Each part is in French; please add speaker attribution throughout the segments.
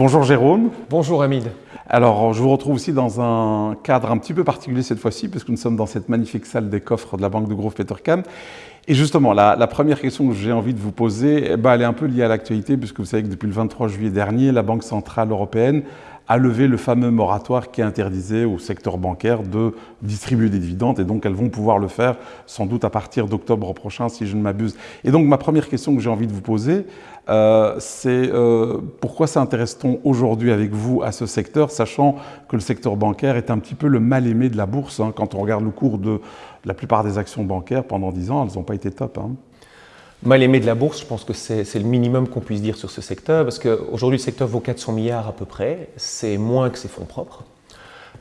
Speaker 1: Bonjour Jérôme.
Speaker 2: Bonjour Hamid.
Speaker 1: Alors, je vous retrouve aussi dans un cadre un petit peu particulier cette fois-ci, puisque nous sommes dans cette magnifique salle des coffres de la Banque de Grove Petercam. Et justement, la, première question que j'ai envie de vous poser, eh ben, elle est un peu liée à l'actualité, puisque vous savez que depuis le 23 juillet dernier, la Banque Centrale Européenne a levé le fameux moratoire qui interdisait au secteur bancaire de distribuer des dividendes et donc elles vont pouvoir le faire sans doute à partir d'octobre prochain si je ne m'abuse. Et donc ma première question que j'ai envie de vous poser, euh, c'est euh, pourquoi s'intéresse-t-on aujourd'hui avec vous à ce secteur, sachant que le secteur bancaire est un petit peu le mal-aimé de la bourse. Hein. quand on regarde le cours de la plupart des actions bancaires pendant 10 ans, elles n'ont pas été top. Hein.
Speaker 2: Mal aimé de la bourse, je pense que c'est le minimum qu'on puisse dire sur ce secteur, parce qu'aujourd'hui le secteur vaut 400 milliards à peu près, c'est moins que ses fonds propres,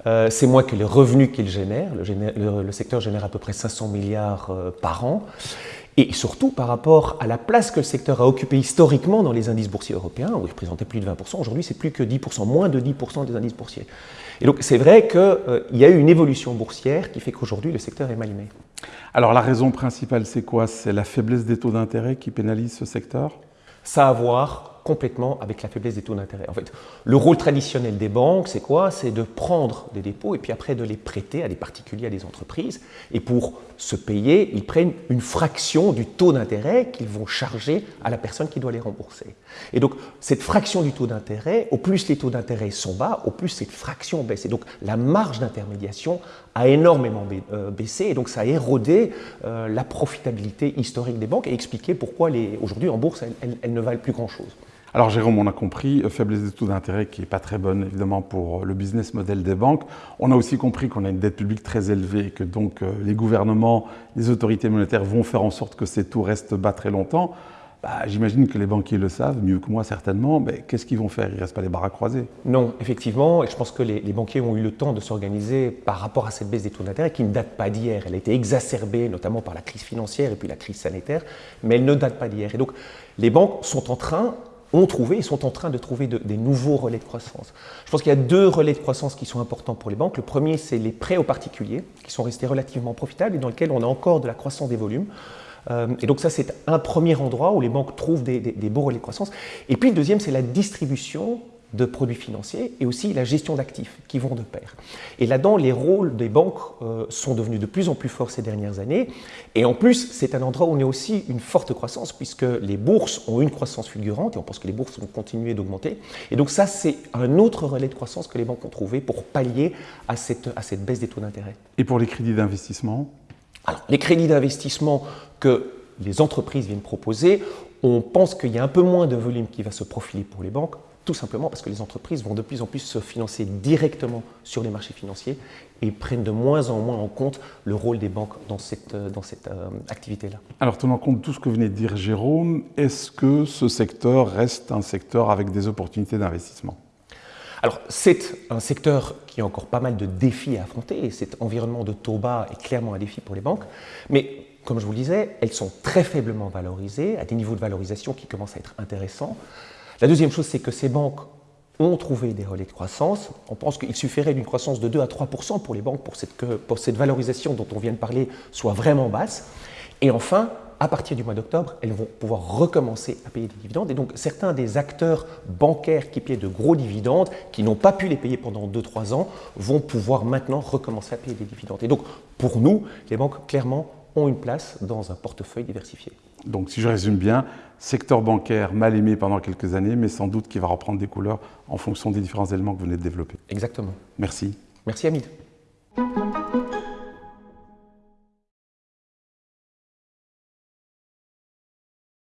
Speaker 2: euh, c'est moins que les revenus qu'il génère. Le, secteur génère à peu près 500 milliards euh, par an, et surtout par rapport à la place que le secteur a occupée historiquement dans les indices boursiers européens, où il représentait plus de 20%, aujourd'hui c'est plus que 10%, moins de 10% des indices boursiers. Et donc c'est vrai qu'il euh, y a eu une évolution boursière qui fait qu'aujourd'hui le secteur est mal aimé.
Speaker 1: Alors la raison principale, c'est quoi? C'est la faiblesse des taux d'intérêt qui pénalise ce secteur?
Speaker 2: Ça a à voir complètement avec la faiblesse des taux d'intérêt. En fait, le rôle traditionnel des banques, c'est quoi? C'est de prendre des dépôts et puis après de les prêter à des particuliers, à des entreprises. Et pour se payer, ils prennent une fraction du taux d'intérêt qu'ils vont charger à la personne qui doit les rembourser. Et donc, cette fraction du taux d'intérêt, au plus les taux d'intérêt sont bas, au plus cette fraction baisse. Et donc, la marge d'intermédiation a énormément euh, baissé et donc ça a érodé euh, la profitabilité historique des banques et expliqué pourquoi aujourd'hui en bourse, elles ne valent plus grand-chose.
Speaker 1: Alors Jérôme, on a compris, euh, faiblesse des taux d'intérêt qui n'est pas très bonne évidemment pour euh, le business model des banques. On a aussi compris qu'on a une dette publique très élevée et que donc euh, les gouvernements, les autorités monétaires vont faire en sorte que ces taux restent bas très longtemps. Bah, J'imagine que les banquiers le savent, mieux que moi certainement, mais qu'est-ce qu'ils vont faire? Ils ne restent pas les bras croisés
Speaker 2: Non, effectivement, et je pense que les, les banquiers ont eu le temps de s'organiser par rapport à cette baisse des taux d'intérêt qui ne date pas d'hier. Elle a été exacerbée notamment par la crise financière et puis la crise sanitaire, mais elle ne date pas d'hier. Et donc les banques sont en train ont trouvé et sont en train de trouver des nouveaux relais de croissance. Je pense qu'il y a deux relais de croissance qui sont importants pour les banques. Le premier, c'est les prêts aux particuliers, qui sont restés relativement profitables et dans lesquels on a encore de la croissance des volumes. Euh, et donc ça, c'est un premier endroit où les banques trouvent des, des beaux relais de croissance. Et puis le deuxième, c'est la distribution de produits financiers et aussi la gestion d'actifs qui vont de pair. Et là-dedans, les rôles des banques euh, sont devenus de plus en plus forts ces dernières années. Et en plus, c'est un endroit où on a aussi une forte croissance puisque les bourses ont une croissance fulgurante et on pense que les bourses vont continuer d'augmenter. Et donc ça, c'est un autre relais de croissance que les banques ont trouvé pour pallier à cette, à cette baisse des taux d'intérêt.
Speaker 1: Et pour les crédits d'investissement?
Speaker 2: Alors, les crédits d'investissement que les entreprises viennent proposer, on pense qu'il y a un peu moins de volume qui va se profiler pour les banques, tout simplement parce que les entreprises vont de plus en plus se financer directement sur les marchés financiers et prennent de moins en moins en compte le rôle des banques dans cette, euh, euh, activité-là.
Speaker 1: Alors, tenant compte de tout ce que venait de dire Jérôme, est-ce que ce secteur reste un secteur avec des opportunités d'investissement?
Speaker 2: Alors, c'est un secteur qui a encore pas mal de défis à affronter, et cet environnement de taux bas est clairement un défi pour les banques, mais comme je vous le disais, elles sont très faiblement valorisées, à des niveaux de valorisation qui commencent à être intéressants. La deuxième chose, c'est que ces banques ont trouvé des relais de croissance. On pense qu'il suffirait d'une croissance de 2 à 3 pour les banques pour, pour cette valorisation dont on vient de parler soit vraiment basse. Et enfin, à partir du mois d'octobre, elles vont pouvoir recommencer à payer des dividendes. Et donc, certains des acteurs bancaires qui payaient de gros dividendes, qui n'ont pas pu les payer pendant 2-3 ans, vont pouvoir maintenant recommencer à payer des dividendes. Et donc, pour nous, les banques, clairement, ont une place dans un portefeuille diversifié.
Speaker 1: Donc si je résume bien, secteur bancaire mal aimé pendant quelques années, mais sans doute qui va reprendre des couleurs en fonction des différents éléments que vous venez de développer.
Speaker 2: Exactement.
Speaker 1: Merci.
Speaker 2: Merci Hamid.